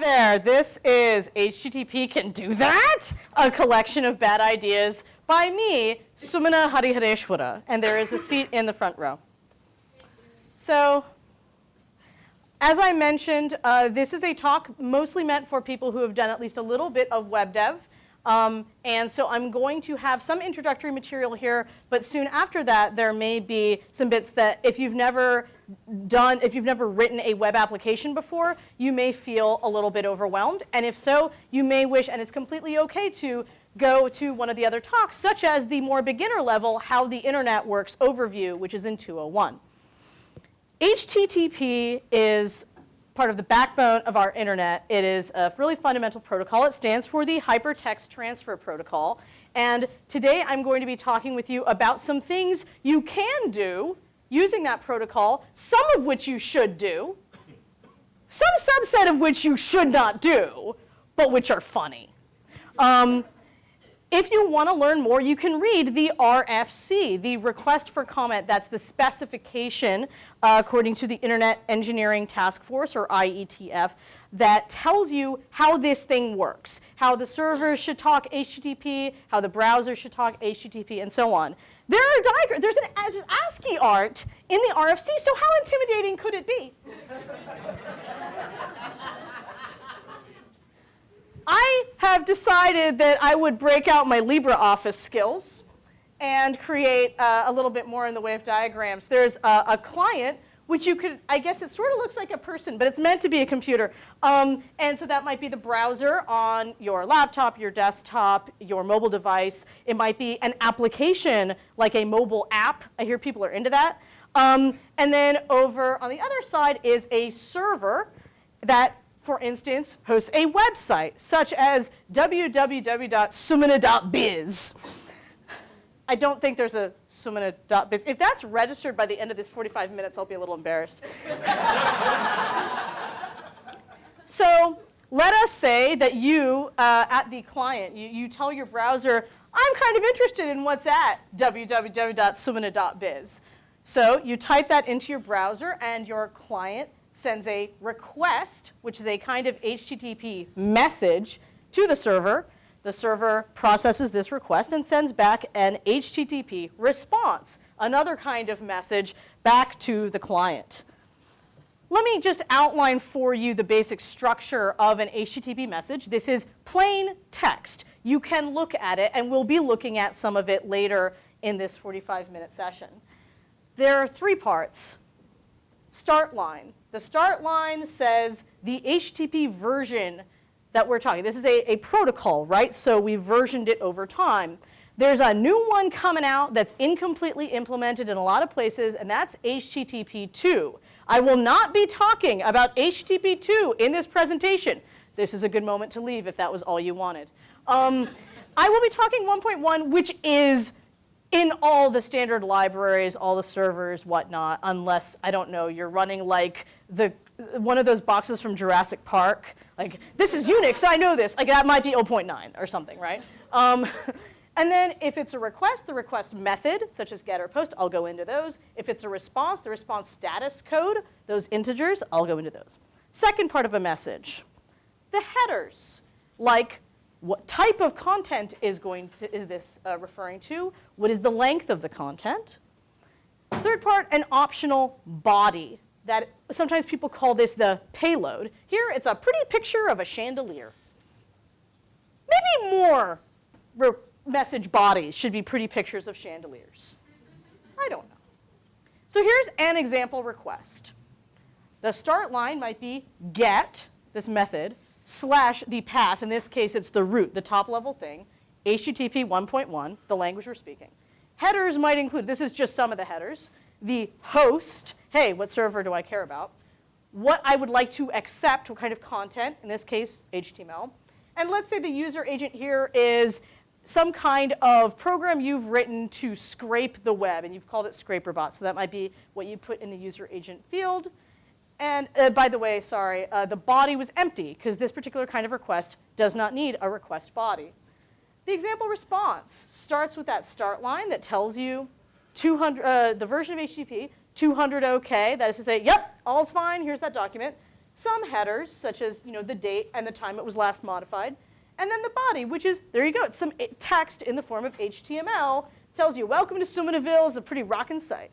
There, this is HTTP Can Do That? A collection of bad ideas by me, Sumana Harihareswara, and there is a seat in the front row. So, as I mentioned, uh, this is a talk mostly meant for people who have done at least a little bit of web dev. Um, and so I'm going to have some introductory material here, but soon after that, there may be some bits that if you've never done, if you've never written a web application before, you may feel a little bit overwhelmed. And if so, you may wish, and it's completely okay to go to one of the other talks, such as the more beginner level, how the internet works overview, which is in 201. HTTP is part of the backbone of our internet. It is a really fundamental protocol. It stands for the Hypertext Transfer Protocol. And today I'm going to be talking with you about some things you can do using that protocol, some of which you should do, some subset of which you should not do, but which are funny. Um, if you want to learn more, you can read the RFC, the request for comment. That's the specification, uh, according to the Internet Engineering Task Force, or IETF, that tells you how this thing works, how the servers should talk HTTP, how the browser should talk HTTP, and so on. There are diagrams. There's an ASCII art in the RFC, so how intimidating could it be? I have decided that I would break out my LibreOffice skills and create uh, a little bit more in the way of diagrams. There's a, a, client, which you could, I guess it sort of looks like a person, but it's meant to be a computer. Um, and so that might be the browser on your laptop, your desktop, your mobile device. It might be an application like a mobile app. I hear people are into that. Um, and then over on the other side is a server that for instance, hosts a website such as www.sumana.biz. I don't think there's a sumana.biz. If that's registered by the end of this 45 minutes, I'll be a little embarrassed. so let us say that you, uh, at the client, you, you tell your browser, I'm kind of interested in what's at www.sumana.biz. So you type that into your browser and your client sends a request, which is a kind of HTTP message to the server. The server processes this request and sends back an HTTP response, another kind of message back to the client. Let me just outline for you the basic structure of an HTTP message. This is plain text. You can look at it, and we'll be looking at some of it later in this 45-minute session. There are three parts. Start line. The start line says the HTTP version that we're talking. This is a, a protocol, right? So we versioned it over time. There's a new one coming out that's incompletely implemented in a lot of places, and that's HTTP 2. I will not be talking about HTTP 2 in this presentation. This is a good moment to leave if that was all you wanted. Um, I will be talking 1.1, which is in all the standard libraries, all the servers, whatnot, unless, I don't know, you're running like the, one of those boxes from Jurassic Park. Like, this is Unix, I know this. Like, that might be 0.9 or something, right? Um, and then if it's a request, the request method, such as get or post, I'll go into those. If it's a response, the response status code, those integers, I'll go into those. Second part of a message, the headers, like what type of content is, going to, is this uh, referring to? What is the length of the content? Third part, an optional body. That sometimes people call this the payload. Here, it's a pretty picture of a chandelier. Maybe more message bodies should be pretty pictures of chandeliers. I don't know. So here's an example request. The start line might be get, this method, slash the path, in this case it's the root, the top level thing, HTTP 1.1, the language we're speaking. Headers might include, this is just some of the headers, the host, hey, what server do I care about? What I would like to accept, what kind of content, in this case, HTML. And let's say the user agent here is some kind of program you've written to scrape the web, and you've called it ScraperBot. So that might be what you put in the user agent field. And uh, by the way, sorry, uh, the body was empty because this particular kind of request does not need a request body. The example response starts with that start line that tells you 200, uh, the version of HTTP, 200 OK, that is to say, yep, all's fine, here's that document. some headers, such as you know, the date and the time it was last modified, and then the body, which is, there you go, it's some text in the form of HTML, tells you, welcome to Sumanaville, it's a pretty rockin' site.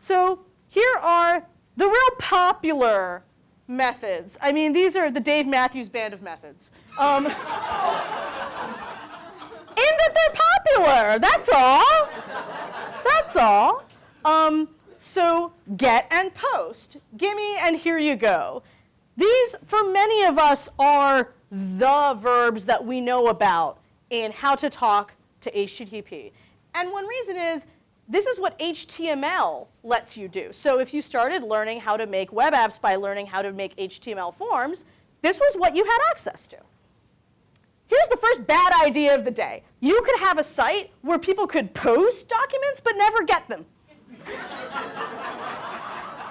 So here are the real popular methods. I mean, these are the Dave Matthews Band of methods. Um, in that they're popular, that's all. That's all. Um, so get and post, gimme and here you go. These, for many of us, are the verbs that we know about in how to talk to HTTP. And one reason is this is what HTML lets you do. So if you started learning how to make web apps by learning how to make HTML forms, this was what you had access to. Here's the first bad idea of the day. You could have a site where people could post documents but never get them.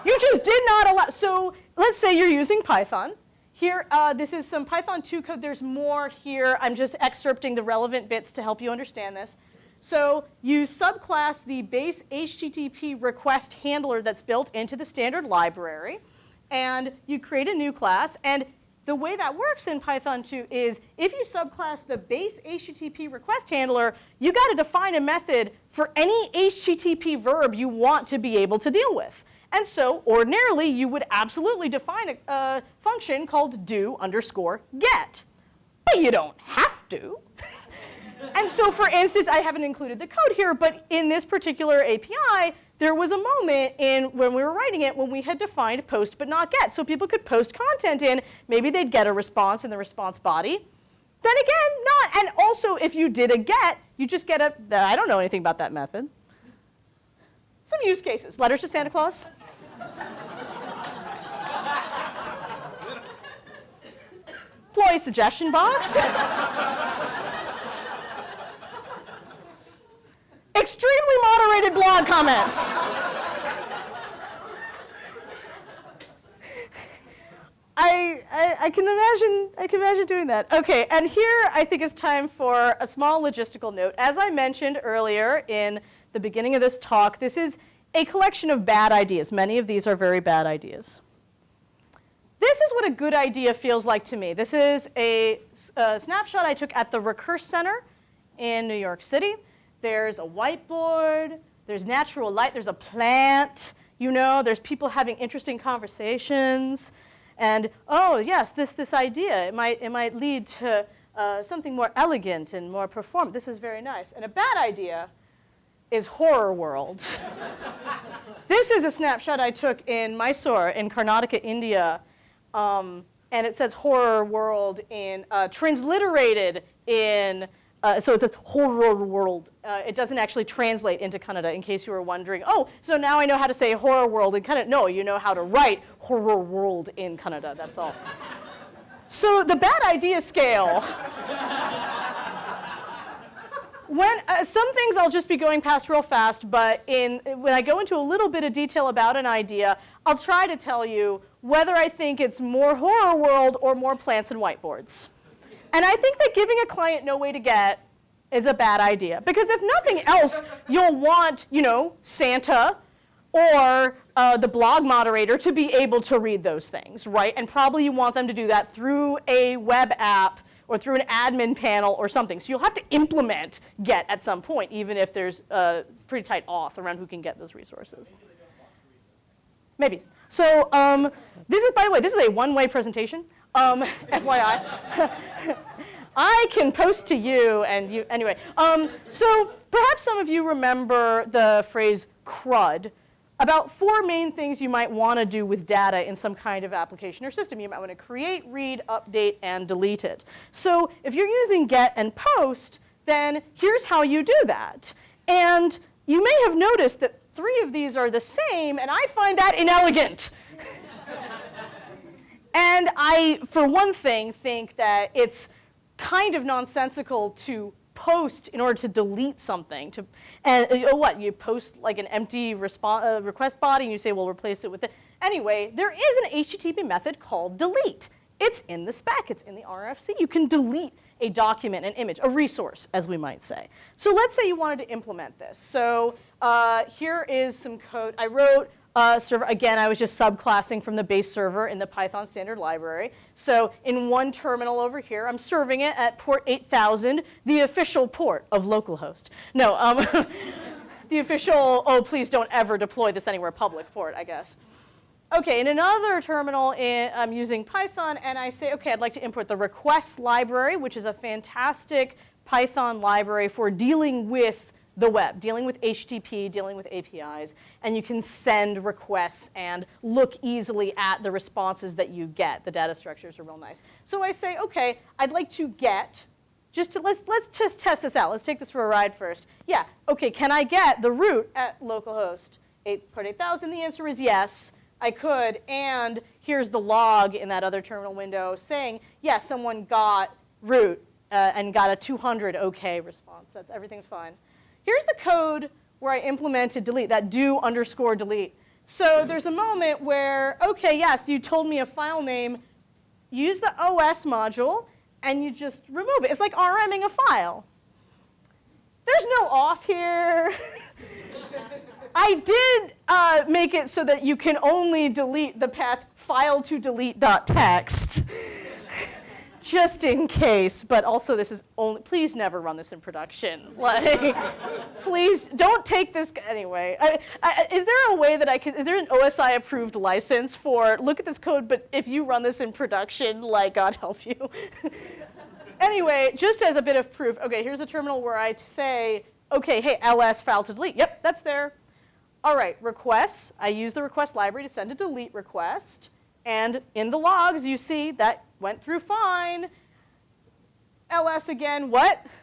you just did not allow, so let's say you're using Python. Here, uh, this is some Python 2 code. There's more here. I'm just excerpting the relevant bits to help you understand this. So you subclass the base HTTP request handler that's built into the standard library, and you create a new class. And the way that works in Python 2 is if you subclass the base HTTP request handler, you got to define a method for any HTTP verb you want to be able to deal with. And so ordinarily, you would absolutely define a, a function called do underscore get. But you don't have to and so for instance, I haven't included the code here, but in this particular API, there was a moment in when we were writing it when we had defined post but not get. So people could post content in, maybe they'd get a response in the response body. Then again, not. And also, if you did a get, you just get a, I don't know anything about that method. Some use cases, letters to Santa Claus. Employee suggestion box. extremely moderated blog comments. I, I, I, can imagine, I can imagine doing that. Okay, and here I think it's time for a small logistical note. As I mentioned earlier in the beginning of this talk, this is a collection of bad ideas. Many of these are very bad ideas. This is what a good idea feels like to me. This is a, a snapshot I took at the Recurse Center in New York City. There's a whiteboard, there's natural light, there's a plant, you know, there's people having interesting conversations. And oh, yes, this, this idea, it might, it might lead to uh, something more elegant and more performant. This is very nice. And a bad idea is horror world. this is a snapshot I took in Mysore in Karnataka, India. Um, and it says horror world in, uh, transliterated in uh, so it says horror world. Uh, it doesn't actually translate into Kannada in case you were wondering, oh, so now I know how to say horror world in Kannada. No, you know how to write horror world in Kannada, that's all. so the bad idea scale. when, uh, some things I'll just be going past real fast, but in, when I go into a little bit of detail about an idea, I'll try to tell you whether I think it's more horror world or more plants and whiteboards. And I think that giving a client no way to get is a bad idea. Because if nothing else, you'll want, you know, Santa or uh, the blog moderator to be able to read those things, right? And probably you want them to do that through a web app or through an admin panel or something. So you'll have to implement GET at some point, even if there's a pretty tight auth around who can get those resources. Maybe. So um, this is, by the way, this is a one-way presentation. Um, FYI. I can post to you and you, anyway. Um, so perhaps some of you remember the phrase CRUD about four main things you might want to do with data in some kind of application or system. You might want to create, read, update, and delete it. So if you're using get and post, then here's how you do that. And you may have noticed that three of these are the same, and I find that inelegant. And I, for one thing, think that it's kind of nonsensical to post in order to delete something. To, and uh, what, you post like an empty uh, request body and you say, well, replace it with it. Anyway, there is an HTTP method called delete. It's in the spec, it's in the RFC. You can delete a document, an image, a resource, as we might say. So let's say you wanted to implement this. So uh, here is some code. I wrote uh, server. Again, I was just subclassing from the base server in the Python standard library. So in one terminal over here, I'm serving it at port 8000, the official port of localhost. No, um, the official, oh, please don't ever deploy this anywhere public port, I guess. Okay, in another terminal, in, I'm using Python, and I say, okay, I'd like to import the requests library, which is a fantastic Python library for dealing with the web, dealing with HTTP, dealing with APIs, and you can send requests and look easily at the responses that you get. The data structures are real nice. So I say, okay, I'd like to get, just to, let's, let's just test this out. Let's take this for a ride first. Yeah, okay, can I get the root at localhost 8, port 8000? The answer is yes. I could, and here's the log in that other terminal window saying, yes, yeah, someone got root uh, and got a 200 OK response. That's everything's fine. Here's the code where I implemented delete, that do underscore delete. So there's a moment where, okay, yes, you told me a file name, use the OS module, and you just remove it. It's like RMing a file. There's no auth here. I did uh, make it so that you can only delete the path file to delete.txt just in case, but also this is only, please never run this in production. Like, please don't take this, anyway. I, I, is there a way that I can, is there an OSI approved license for, look at this code, but if you run this in production, like, God help you. anyway, just as a bit of proof, okay, here's a terminal where I say, okay, hey, ls file to delete. Yep, that's there. All right, requests. I use the request library to send a delete request. And in the logs, you see that went through fine. ls again, what?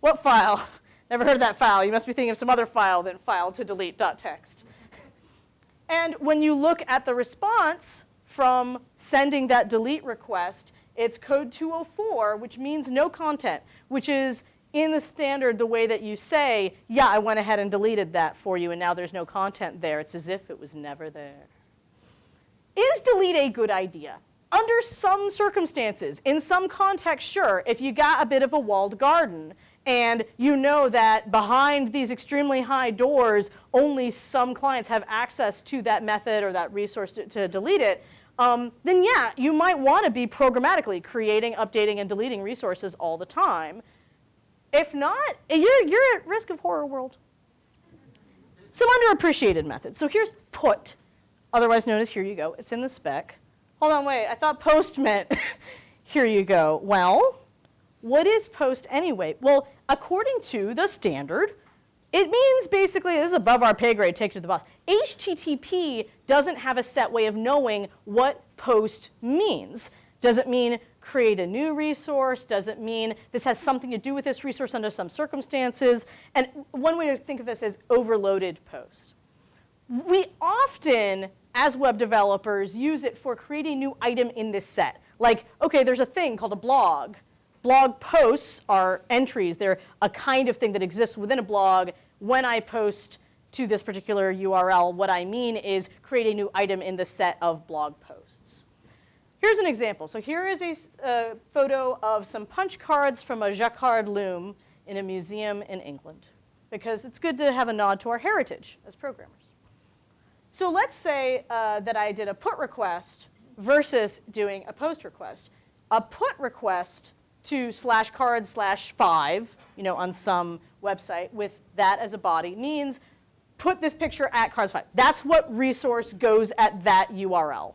What file? Never heard of that file. You must be thinking of some other file than file to delete.txt. And when you look at the response from sending that delete request, it's code 204, which means no content, which is in the standard the way that you say, yeah, I went ahead and deleted that for you and now there's no content there. It's as if it was never there. Is delete a good idea? Under some circumstances, in some context, sure, if you got a bit of a walled garden and you know that behind these extremely high doors, only some clients have access to that method or that resource to, to delete it, um, then yeah, you might want to be programmatically creating, updating, and deleting resources all the time. If not, you're, you're at risk of horror world. Some underappreciated methods. So here's put, otherwise known as here you go. It's in the spec. Hold on, wait, I thought post meant here you go. Well, what is post anyway? Well, according to the standard, it means basically, this is above our pay grade, take it to the boss. HTTP doesn't have a set way of knowing what post means. Does it mean create a new resource? Does it mean this has something to do with this resource under some circumstances? And one way to think of this is overloaded post. We often as web developers, use it for creating new item in this set. Like, okay, there's a thing called a blog. Blog posts are entries. They're a kind of thing that exists within a blog. When I post to this particular URL, what I mean is create a new item in the set of blog posts. Here's an example. So here is a uh, photo of some punch cards from a Jacquard loom in a museum in England, because it's good to have a nod to our heritage as programmers. So let's say uh, that I did a put request versus doing a post request. A put request to slash card slash five, you know, on some website with that as a body means put this picture at cards five. That's what resource goes at that URL.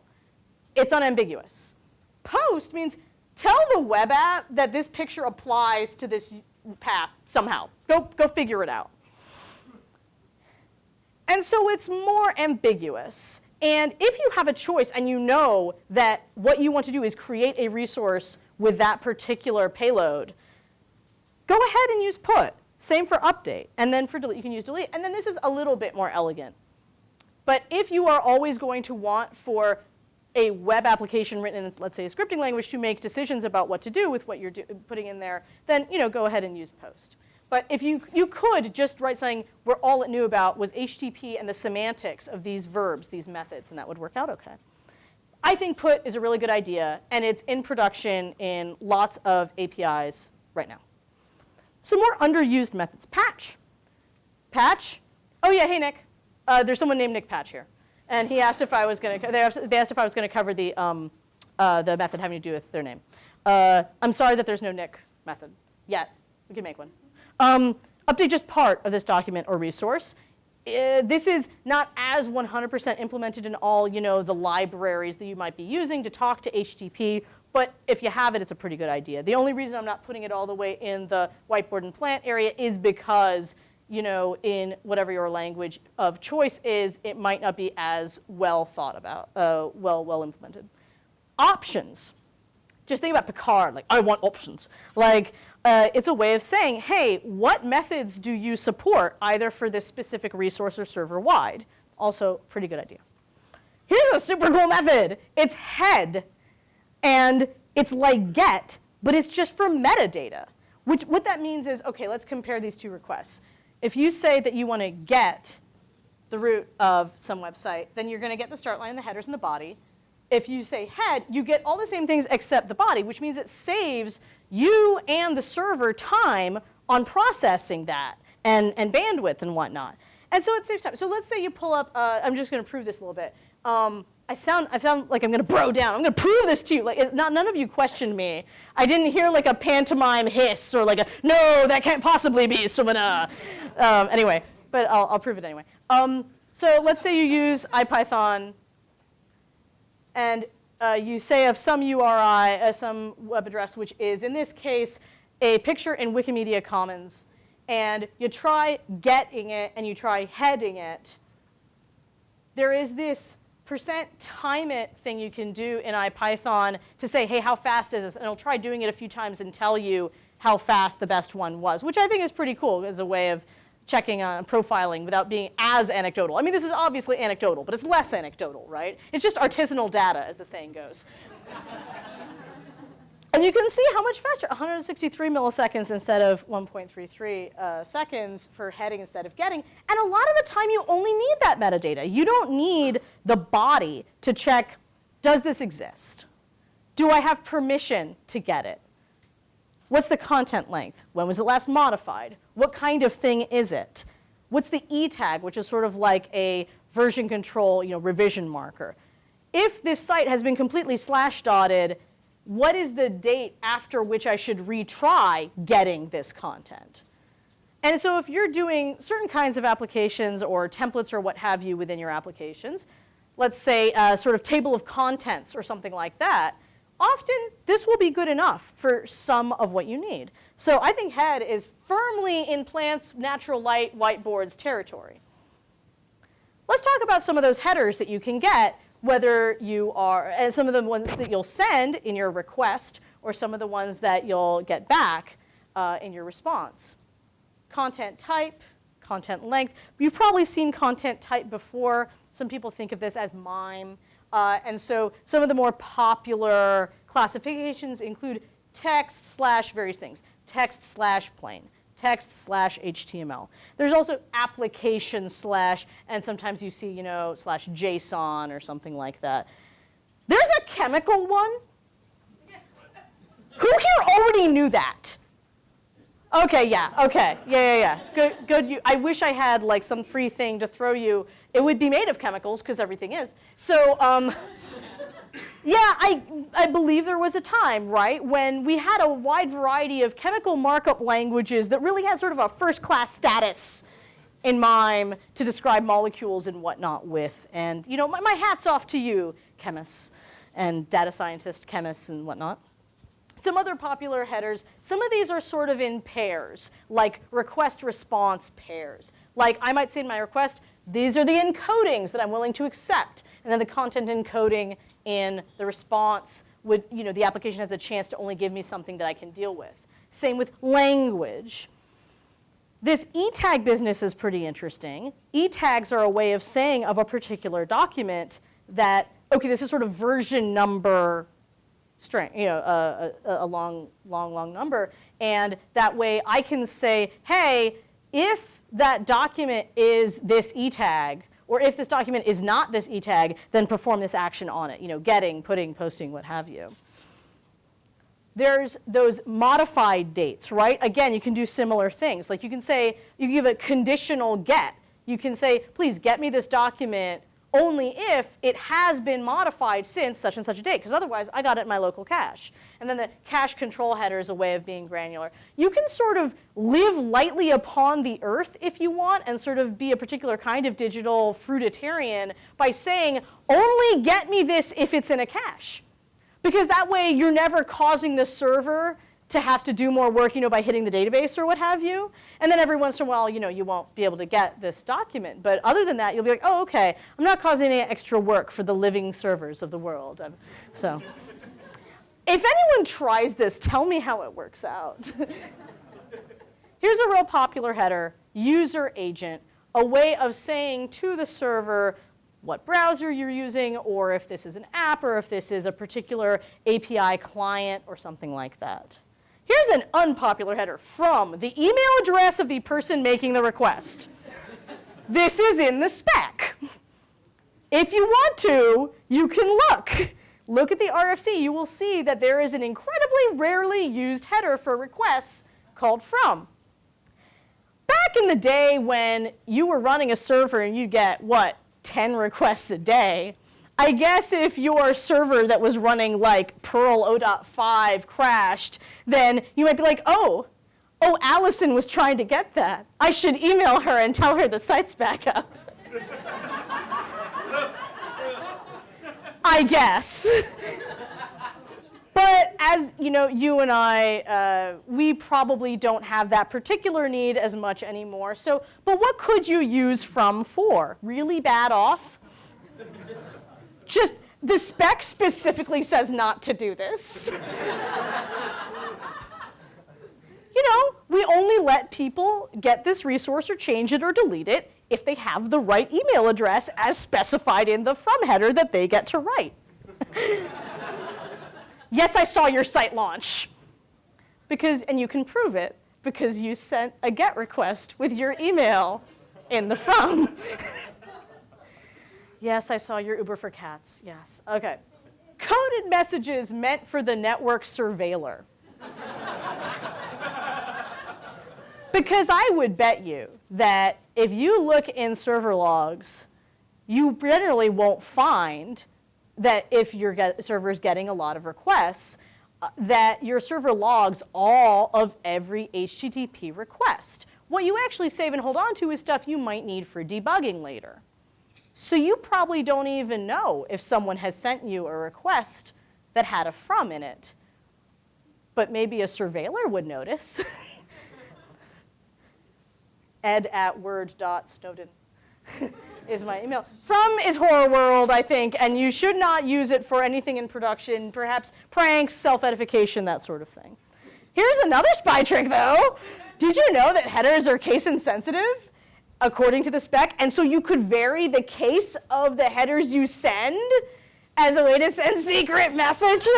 It's unambiguous. Post means tell the web app that this picture applies to this path somehow. Go, go figure it out. And so it's more ambiguous. And if you have a choice and you know that what you want to do is create a resource with that particular payload, go ahead and use put. Same for update. And then for delete, you can use delete. And then this is a little bit more elegant. But if you are always going to want for a web application written in, let's say, a scripting language to make decisions about what to do with what you're putting in there, then you know, go ahead and use post. But if you, you could just write something where all it knew about was HTTP and the semantics of these verbs, these methods, and that would work out okay. I think put is a really good idea, and it's in production in lots of APIs right now. Some more underused methods. Patch. Patch. Oh yeah, hey Nick. Uh, there's someone named Nick Patch here. And he asked if I was going to, they asked if I was going to cover the, um, uh, the method having to do with their name. Uh, I'm sorry that there's no Nick method yet. We can make one. Um, update just part of this document or resource. Uh, this is not as 100% implemented in all, you know, the libraries that you might be using to talk to HTTP, but if you have it, it's a pretty good idea. The only reason I'm not putting it all the way in the whiteboard and plant area is because, you know, in whatever your language of choice is, it might not be as well thought about, uh, well, well implemented. Options. Just think about Picard, like, I want options. Like, uh, it's a way of saying, hey, what methods do you support either for this specific resource or server wide? Also, pretty good idea. Here's a super cool method. It's head, and it's like get, but it's just for metadata. Which, what that means is, okay, let's compare these two requests. If you say that you want to get the root of some website, then you're going to get the start line, the headers, and the body. If you say head, you get all the same things except the body, which means it saves you and the server time on processing that and, and bandwidth and whatnot. And so it saves time. So let's say you pull up, uh, I'm just going to prove this a little bit. Um, I sound, I sound like I'm going to bro down. I'm going to prove this to you. Like, not, none of you questioned me. I didn't hear like a pantomime hiss or like a, no, that can't possibly be Sumana. Um, anyway, but I'll, I'll prove it anyway. Um, so let's say you use IPython and uh, you say of some URI, uh, some web address, which is, in this case, a picture in Wikimedia Commons, and you try getting it and you try heading it, there is this percent time it thing you can do in IPython to say, hey, how fast is this? And it'll try doing it a few times and tell you how fast the best one was, which I think is pretty cool as a way of checking on profiling without being as anecdotal. I mean, this is obviously anecdotal, but it's less anecdotal, right? It's just artisanal data, as the saying goes. and you can see how much faster, 163 milliseconds instead of 1.33 uh, seconds for heading instead of getting. And a lot of the time, you only need that metadata. You don't need the body to check, does this exist? Do I have permission to get it? What's the content length? When was it last modified? What kind of thing is it? What's the E tag, which is sort of like a version control, you know, revision marker? If this site has been completely slash dotted, what is the date after which I should retry getting this content? And so if you're doing certain kinds of applications or templates or what have you within your applications, let's say a sort of table of contents or something like that, often this will be good enough for some of what you need. So I think head is firmly in plants, natural light, whiteboards territory. Let's talk about some of those headers that you can get, whether you are, and some of the ones that you'll send in your request, or some of the ones that you'll get back uh, in your response. Content type, content length. You've probably seen content type before. Some people think of this as MIME. Uh, and so some of the more popular classifications include text slash various things text slash plain, text slash HTML. There's also application slash, and sometimes you see, you know, slash JSON or something like that. There's a chemical one. Who here already knew that? Okay, yeah, okay, yeah, yeah, yeah. Good, good. You, I wish I had like some free thing to throw you. It would be made of chemicals because everything is. So, um, yeah, I, I believe there was a time, right, when we had a wide variety of chemical markup languages that really had sort of a first-class status in MIME to describe molecules and whatnot with. And, you know, my, my hat's off to you, chemists and data scientists, chemists and whatnot. Some other popular headers, some of these are sort of in pairs, like request-response pairs. Like I might say in my request, these are the encodings that I'm willing to accept. And then the content encoding in the response would, you know, the application has a chance to only give me something that I can deal with. Same with language. This e-tag business is pretty interesting. E-tags are a way of saying of a particular document that, okay, this is sort of version number string, you know, a, a, a long, long, long number. And that way I can say, hey, if that document is this e-tag, or if this document is not this e tag, then perform this action on it, you know, getting, putting, posting, what have you. There's those modified dates, right? Again, you can do similar things. Like you can say, you give a conditional get. You can say, please get me this document only if it has been modified since such and such a date, because otherwise I got it in my local cache. And then the cache control header is a way of being granular. You can sort of live lightly upon the earth if you want and sort of be a particular kind of digital fruitarian by saying, only get me this if it's in a cache. Because that way you're never causing the server to have to do more work, you know, by hitting the database or what have you. And then every once in a while, you know, you won't be able to get this document. But other than that, you'll be like, oh, okay, I'm not causing any extra work for the living servers of the world. Um, so if anyone tries this, tell me how it works out. Here's a real popular header, user agent, a way of saying to the server, what browser you're using, or if this is an app, or if this is a particular API client, or something like that. Here's an unpopular header from the email address of the person making the request. this is in the spec. If you want to, you can look. Look at the RFC. You will see that there is an incredibly rarely used header for requests called from. Back in the day when you were running a server and you'd get, what, 10 requests a day, I guess if your server that was running like Perl 0.5 crashed, then you might be like, oh, oh, Allison was trying to get that. I should email her and tell her the site's back up. I guess. but as you know, you and I, uh, we probably don't have that particular need as much anymore. So, but what could you use from for? Really bad auth? Just, the spec specifically says not to do this. you know, we only let people get this resource or change it or delete it if they have the right email address as specified in the from header that they get to write. yes, I saw your site launch. Because, and you can prove it because you sent a GET request with your email in the from. Yes, I saw your Uber for cats. Yes. Okay. Coded messages meant for the network surveiller. because I would bet you that if you look in server logs, you generally won't find that if your get, server is getting a lot of requests, uh, that your server logs all of every HTTP request. What you actually save and hold on to is stuff you might need for debugging later. So you probably don't even know if someone has sent you a request that had a from in it. But maybe a surveiller would notice. ed at word.snowden is my email. From is horror world, I think, and you should not use it for anything in production, perhaps pranks, self-edification, that sort of thing. Here's another spy trick, though. Did you know that headers are case insensitive? According to the spec. And so you could vary the case of the headers you send as a way to send secret messages.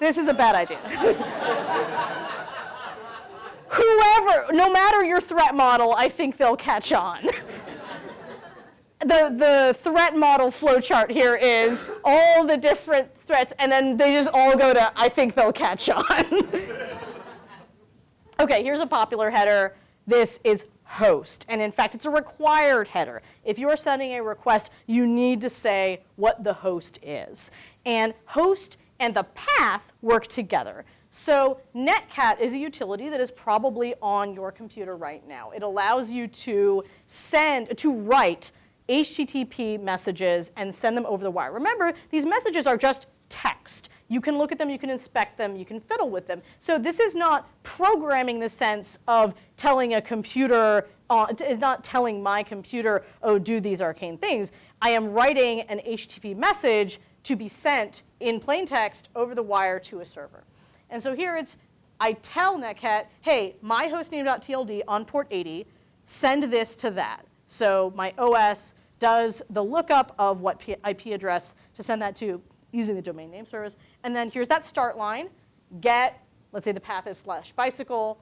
this is a bad idea. Whoever, no matter your threat model, I think they'll catch on. the, the threat model flowchart here is all the different threats, and then they just all go to, I think they'll catch on. okay, here's a popular header this is host. And in fact, it's a required header. If you're sending a request, you need to say what the host is. And host and the path work together. So Netcat is a utility that is probably on your computer right now. It allows you to send, to write HTTP messages and send them over the wire. Remember, these messages are just text. You can look at them, you can inspect them, you can fiddle with them. So this is not programming the sense of telling a computer, uh, is not telling my computer, oh, do these arcane things. I am writing an HTTP message to be sent in plain text over the wire to a server. And so here it's, I tell Netcat, hey, my hostname.tld on port 80, send this to that. So my OS does the lookup of what IP address to send that to using the domain name service. And then here's that start line, get, let's say the path is slash bicycle,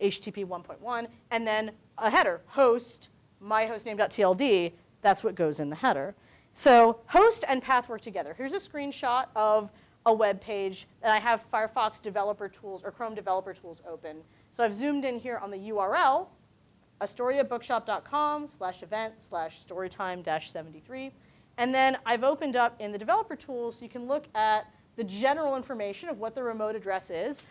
HTTP 1.1, and then a header, host, myhostname.tld, that's what goes in the header. So host and path work together. Here's a screenshot of a web page, and I have Firefox developer tools or Chrome developer tools open. So I've zoomed in here on the URL, astoriabookshop.com slash event slash storytime dash 73. And then I've opened up in the developer tools you can look at the general information of what the remote address is.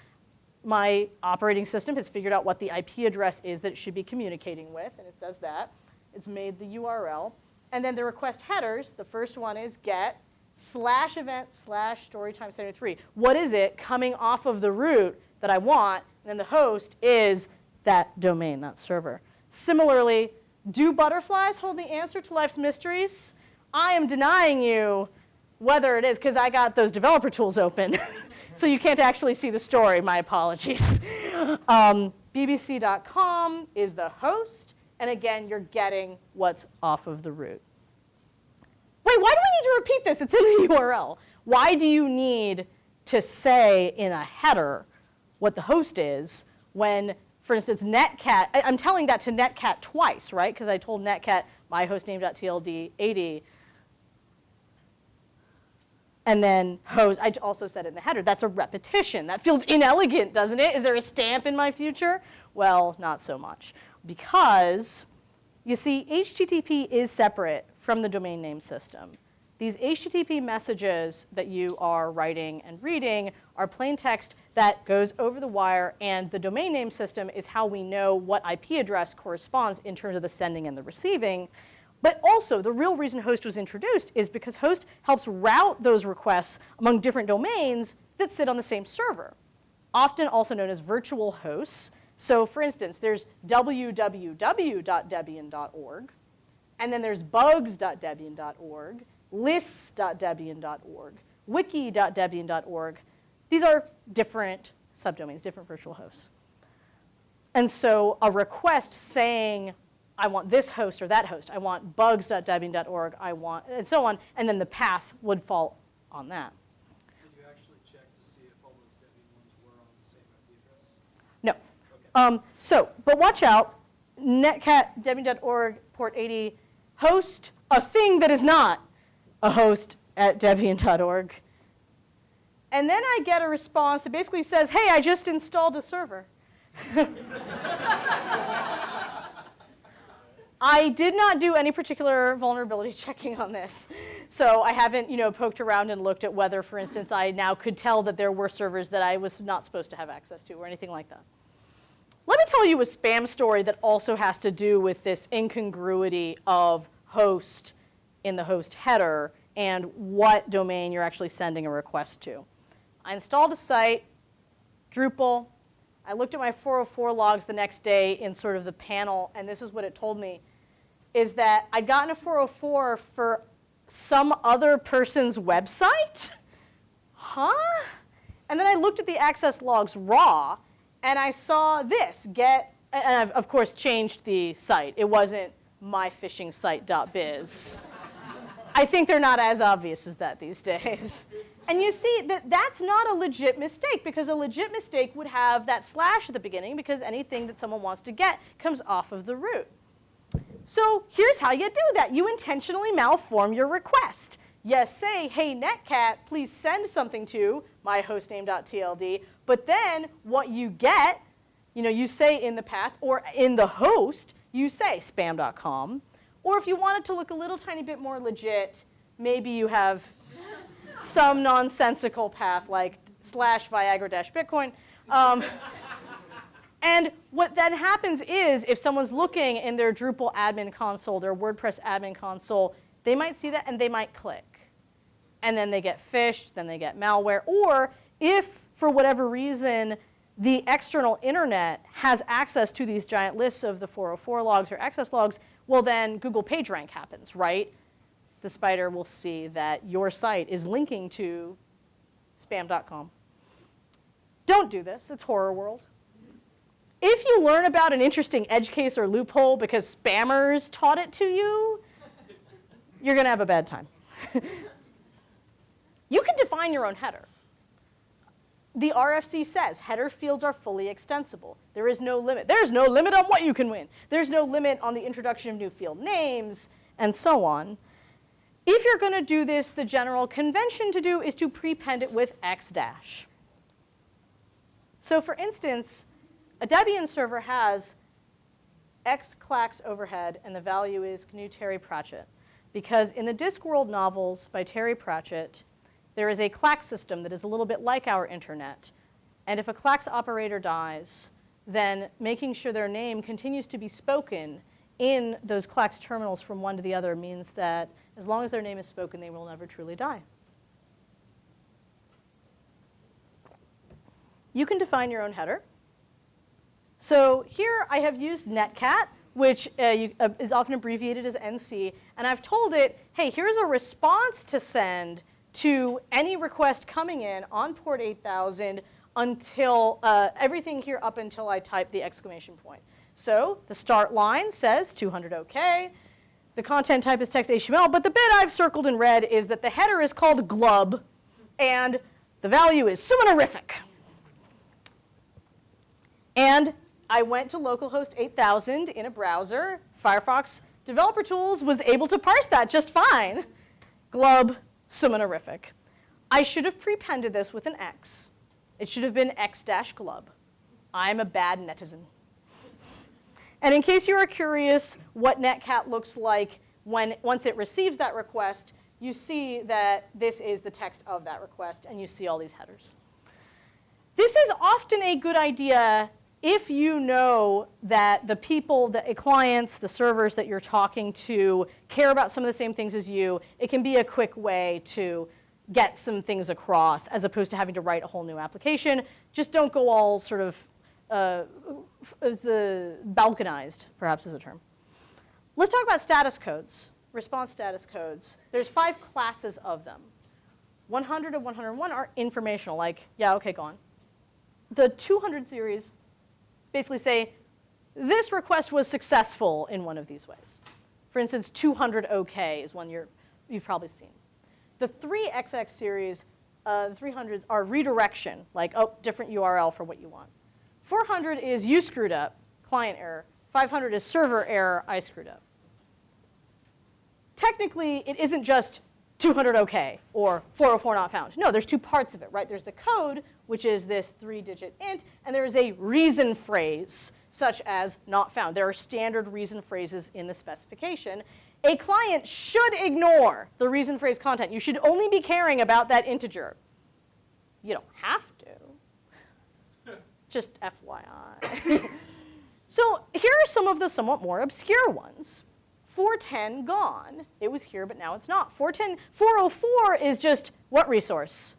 My operating system has figured out what the IP address is that it should be communicating with, and it does that. It's made the URL. And then the request headers, the first one is get slash event slash storytime 73. What is it coming off of the root that I want? And then the host is that domain, that server. Similarly, do butterflies hold the answer to life's mysteries? I am denying you whether it is because I got those developer tools open. so you can't actually see the story, my apologies. Um, BBC.com is the host, and again, you're getting what's off of the root. Wait, why do we need to repeat this? It's in the URL. Why do you need to say in a header what the host is when, for instance, netcat, I'm telling that to netcat twice, right? Because I told netcat my hostname.tld 80 and then host, I also said in the header, that's a repetition. That feels inelegant, doesn't it? Is there a stamp in my future? Well, not so much. Because, you see, HTTP is separate from the domain name system. These HTTP messages that you are writing and reading are plain text that goes over the wire, and the domain name system is how we know what IP address corresponds in terms of the sending and the receiving. But also, the real reason host was introduced is because host helps route those requests among different domains that sit on the same server, often also known as virtual hosts. So for instance, there's www.debian.org, and then there's bugs.debian.org, lists.debian.org, wiki.debian.org. These are different subdomains, different virtual hosts. And so a request saying I want this host or that host. I want bugs.debian.org. I want, and so on. And then the path would fall on that. Did you actually check to see if all those Debian ones were on the same IP address? No. Okay. Um, so, but watch out. Netcat debian.org port 80 host a thing that is not a host at debian.org. And then I get a response that basically says, hey, I just installed a server. I did not do any particular vulnerability checking on this. So I haven't, you know, poked around and looked at whether, for instance, I now could tell that there were servers that I was not supposed to have access to or anything like that. Let me tell you a spam story that also has to do with this incongruity of host in the host header and what domain you're actually sending a request to. I installed a site, Drupal, I looked at my 404 logs the next day in sort of the panel, and this is what it told me, is that I'd gotten a 404 for some other person's website? Huh? And then I looked at the access logs raw, and I saw this, get, and I've of course changed the site. It wasn't myphishingsite.biz. I think they're not as obvious as that these days. And you see that that's not a legit mistake because a legit mistake would have that slash at the beginning because anything that someone wants to get comes off of the root. So here's how you do that. You intentionally malform your request. Yes, say, hey, netcat, please send something to my hostname.tld, but then what you get, you know, you say in the path or in the host, you say spam.com. Or if you want it to look a little tiny bit more legit, maybe you have some nonsensical path like slash Viagra dash Bitcoin. Um, and what then happens is if someone's looking in their Drupal admin console, their WordPress admin console, they might see that and they might click. And then they get phished, then they get malware. Or if, for whatever reason, the external internet has access to these giant lists of the 404 logs or access logs, well then Google PageRank happens, right? The spider will see that your site is linking to spam.com. Don't do this, it's horror world. If you learn about an interesting edge case or loophole because spammers taught it to you, you're gonna have a bad time. you can define your own header. The RFC says header fields are fully extensible. There is no limit. There's no limit on what you can win. There's no limit on the introduction of new field names and so on. If you're going to do this, the general convention to do is to prepend it with x dash. So for instance, a Debian server has X clacks overhead, and the value is GNU Terry Pratchett. Because in the Discworld novels by Terry Pratchett, there is a clack system that is a little bit like our internet. And if a clacks operator dies, then making sure their name continues to be spoken in those clacks terminals from one to the other means that as long as their name is spoken, they will never truly die. You can define your own header. So here I have used netcat, which uh, you, uh, is often abbreviated as NC, and I've told it, hey, here's a response to send to any request coming in on port 8000 until uh, everything here up until I type the exclamation point. So the start line says 200 OK. The content type is text HTML, but the bit I've circled in red is that the header is called glub, and the value is suminorific. And I went to localhost 8000 in a browser. Firefox Developer Tools was able to parse that just fine. Glub, suminorific. I should have prepended this with an X. It should have been X-glub. I'm a bad netizen. And in case you are curious what netcat looks like when, once it receives that request, you see that this is the text of that request, and you see all these headers. This is often a good idea if you know that the people, the clients, the servers that you're talking to care about some of the same things as you, it can be a quick way to get some things across as opposed to having to write a whole new application. Just don't go all sort of uh, the balkanized, perhaps is a term. Let's talk about status codes, response status codes. There's five classes of them. 100 and 101 are informational, like, yeah, okay, go on. The 200 series basically say, this request was successful in one of these ways. For instance, 200 OK is one you're, you've probably seen. The 3XX series, uh, the 300s are redirection, like, oh, different URL for what you want. 400 is you screwed up, client error. 500 is server error, I screwed up. Technically, it isn't just 200 OK or 404 not found. No, there's two parts of it, right? There's the code, which is this three-digit int, and there is a reason phrase, such as not found. There are standard reason phrases in the specification. A client should ignore the reason phrase content. You should only be caring about that integer. You don't have to. Just FYI. so here are some of the somewhat more obscure ones. 410 gone. It was here, but now it's not. 410, 404 is just what resource?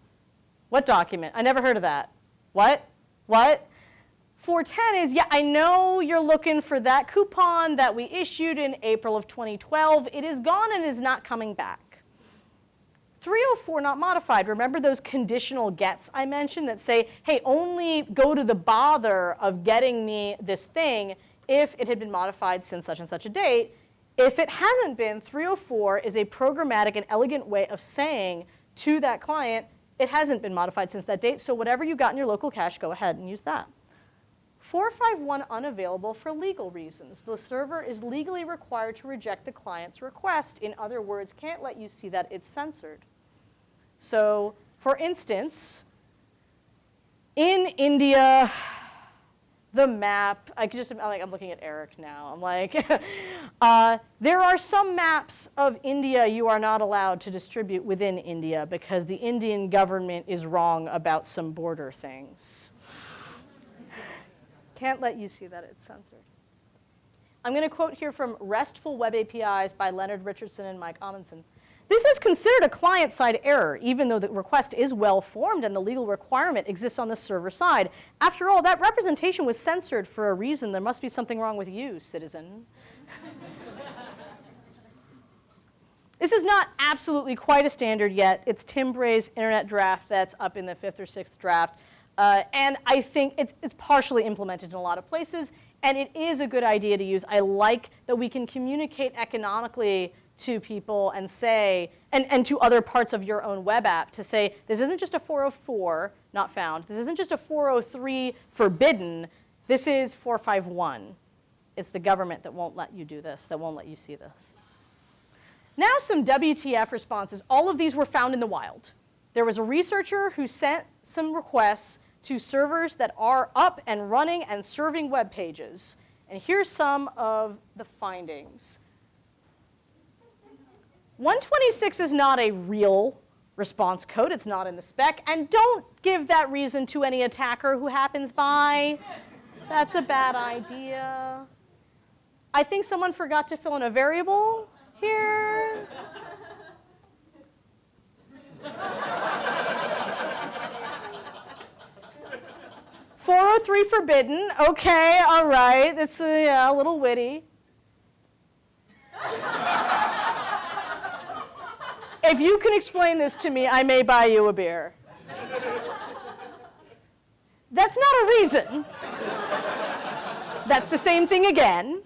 What document? I never heard of that. What? What? 410 is, yeah, I know you're looking for that coupon that we issued in April of 2012. It is gone and is not coming back. 304 not modified. Remember those conditional gets I mentioned that say, hey, only go to the bother of getting me this thing if it had been modified since such and such a date. If it hasn't been, 304 is a programmatic and elegant way of saying to that client, it hasn't been modified since that date, so whatever you got in your local cache, go ahead and use that. 451 unavailable for legal reasons. The server is legally required to reject the client's request. In other words, can't let you see that it's censored. So for instance, in India, the map, I just, I'm, like, I'm looking at Eric now. I'm like, uh, there are some maps of India you are not allowed to distribute within India because the Indian government is wrong about some border things. Can't let you see that it's censored. I'm going to quote here from RESTful Web APIs by Leonard Richardson and Mike Amundsen. This is considered a client-side error, even though the request is well-formed and the legal requirement exists on the server side. After all, that representation was censored for a reason. There must be something wrong with you, citizen. this is not absolutely quite a standard yet. It's Tim Bray's internet draft that's up in the fifth or sixth draft. Uh, and I think it's, it's partially implemented in a lot of places. And it is a good idea to use. I like that we can communicate economically to people and say, and, and to other parts of your own web app to say, this isn't just a 404 not found. This isn't just a 403 forbidden. This is 451. It's the government that won't let you do this, that won't let you see this. Now some WTF responses. All of these were found in the wild. There was a researcher who sent some requests to servers that are up and running and serving web pages And here's some of the findings. 126 is not a real response code. It's not in the spec. And don't give that reason to any attacker who happens by. That's a bad idea. I think someone forgot to fill in a variable here. Four oh three forbidden. Okay, all right. It's uh, yeah, a little witty. If you can explain this to me, I may buy you a beer. That's not a reason. That's the same thing again.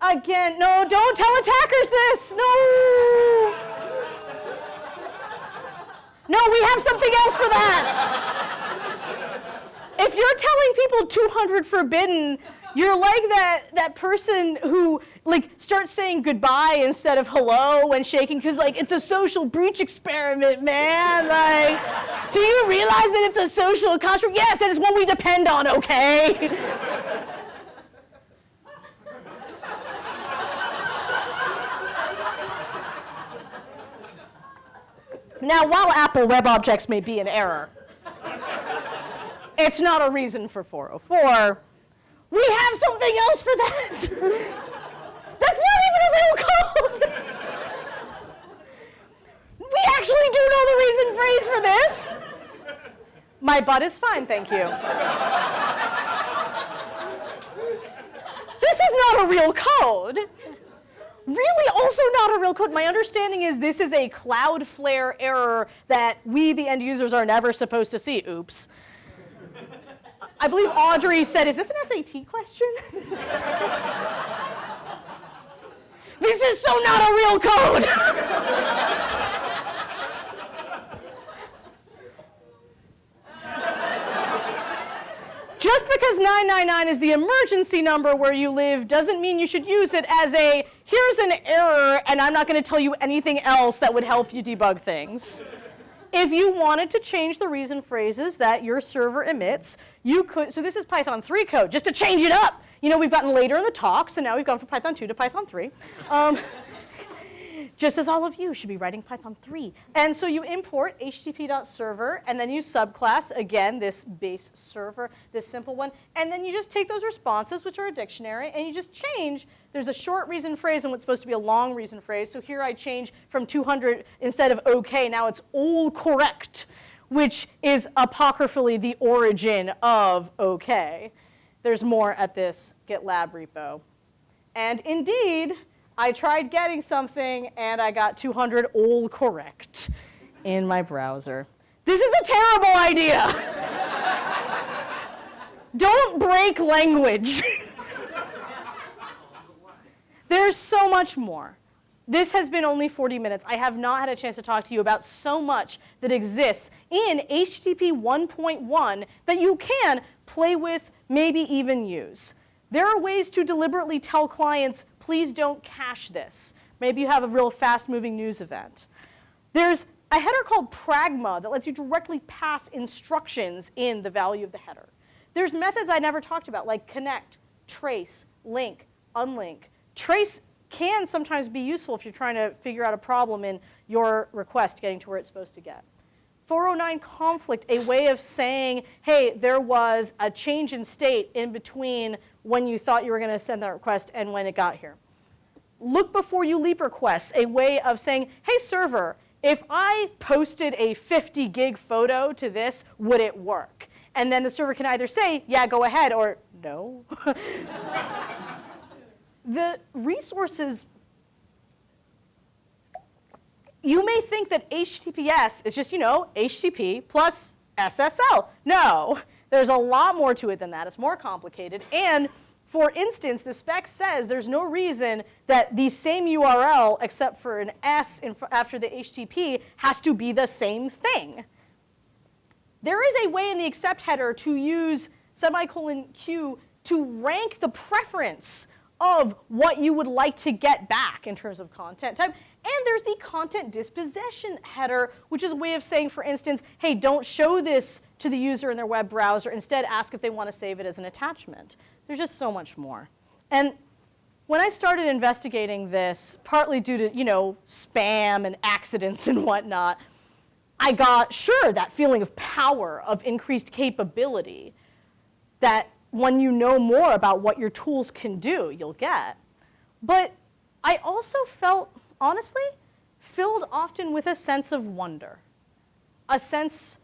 Again, no, don't tell attackers this. No. No, we have something else for that. If you're telling people 200 forbidden, you're like that, that person who like start saying goodbye instead of hello when shaking because like it's a social breach experiment, man. Like, do you realize that it's a social construct? Yes, and it's one we depend on, okay? Now, while Apple Web Objects may be an error, it's not a reason for 404. We have something else for that. That's not even a real code. we actually do know the reason phrase for this. My butt is fine, thank you. this is not a real code really also not a real code. My understanding is this is a Cloudflare error that we, the end users, are never supposed to see. Oops. I believe Audrey said, is this an SAT question? this is so not a real code. Just because 999 is the emergency number where you live doesn't mean you should use it as a, here's an error and I'm not going to tell you anything else that would help you debug things. If you wanted to change the reason phrases that your server emits, you could, so this is Python 3 code, just to change it up. You know, we've gotten later in the talk, so now we've gone from Python 2 to Python 3. Um, just as all of you should be writing Python 3. And so you import http.server, and then you subclass, again, this base server, this simple one, and then you just take those responses, which are a dictionary, and you just change. There's a short reason phrase and what's supposed to be a long reason phrase. So here I change from 200, instead of OK, now it's all correct, which is apocryphally the origin of OK. There's more at this GitLab repo. And indeed, I tried getting something and I got 200 all correct in my browser. This is a terrible idea. Don't break language. There's so much more. This has been only 40 minutes. I have not had a chance to talk to you about so much that exists in HTTP 1.1 that you can play with, maybe even use. There are ways to deliberately tell clients, please don't cache this. Maybe you have a real fast-moving news event. There's a header called pragma that lets you directly pass instructions in the value of the header. There's methods I never talked about, like connect, trace, link, unlink. Trace can sometimes be useful if you're trying to figure out a problem in your request getting to where it's supposed to get. 409 conflict, a way of saying, hey, there was a change in state in between when you thought you were going to send that request and when it got here. Look before you leap requests, a way of saying, hey, server, if I posted a 50 gig photo to this, would it work? And then the server can either say, yeah, go ahead, or no. the resources you may think that HTTPS is just, you know, HTTP plus SSL. No, there's a lot more to it than that. It's more complicated. And for instance, the spec says there's no reason that the same URL, except for an S after the HTTP, has to be the same thing. There is a way in the accept header to use semicolon Q to rank the preference of what you would like to get back in terms of content type. And there's the content disposition header, which is a way of saying, for instance, hey, don't show this to the user in their web browser. Instead, ask if they want to save it as an attachment. There's just so much more. And when I started investigating this, partly due to, you know, spam and accidents and whatnot, I got, sure, that feeling of power, of increased capability, that when you know more about what your tools can do, you'll get. But I also felt, honestly, filled often with a sense of wonder, a sense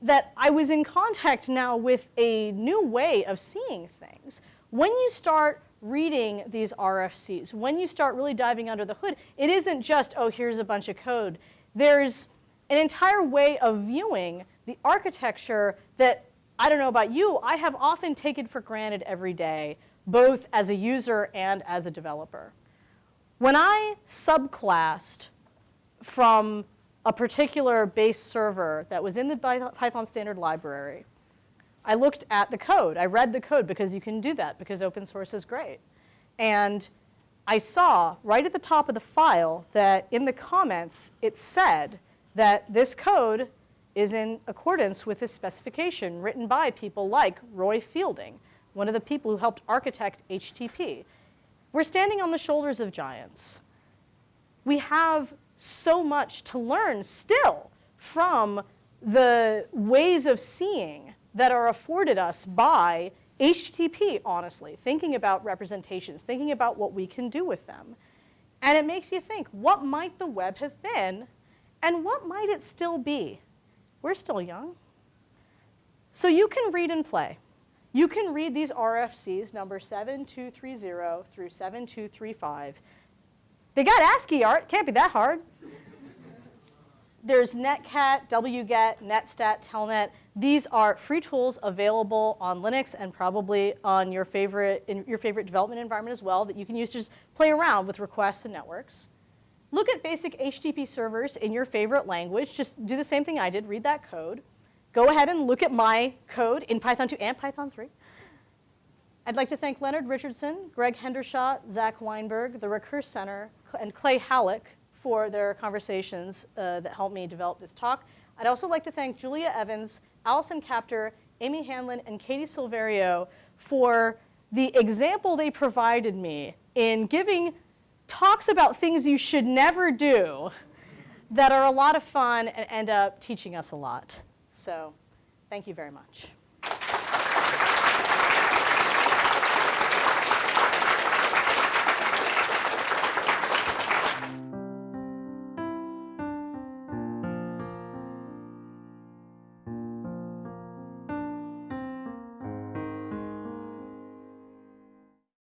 that I was in contact now with a new way of seeing things. When you start reading these RFCs, when you start really diving under the hood, it isn't just, oh, here's a bunch of code. There's an entire way of viewing the architecture that, I don't know about you, I have often taken for granted every day, both as a user and as a developer. When I subclassed from a particular base server that was in the Python standard library, I looked at the code. I read the code because you can do that because open source is great. And I saw right at the top of the file that in the comments it said that this code is in accordance with this specification written by people like Roy Fielding, one of the people who helped architect HTTP. We're standing on the shoulders of giants. We have so much to learn still from the ways of seeing that are afforded us by HTTP, honestly, thinking about representations, thinking about what we can do with them. And it makes you think, what might the web have been and what might it still be? We're still young. So you can read and play. You can read these RFCs, number 7230 through 7235. They got ASCII art, can't be that hard. There's Netcat, wget, netstat, telnet. These are free tools available on Linux and probably on your favorite, in your favorite development environment as well that you can use to just play around with requests and networks. Look at basic HTTP servers in your favorite language. Just do the same thing I did, read that code. Go ahead and look at my code in Python 2 and Python 3. I'd like to thank Leonard Richardson, Greg Hendershott, Zach Weinberg, the Recurse Center, and Clay Halleck for their conversations uh, that helped me develop this talk. I'd also like to thank Julia Evans, Allison Kaptur, Amy Hanlon, and Katie Silverio for the example they provided me in giving talks about things you should never do that are a lot of fun and end up teaching us a lot. So thank you very much.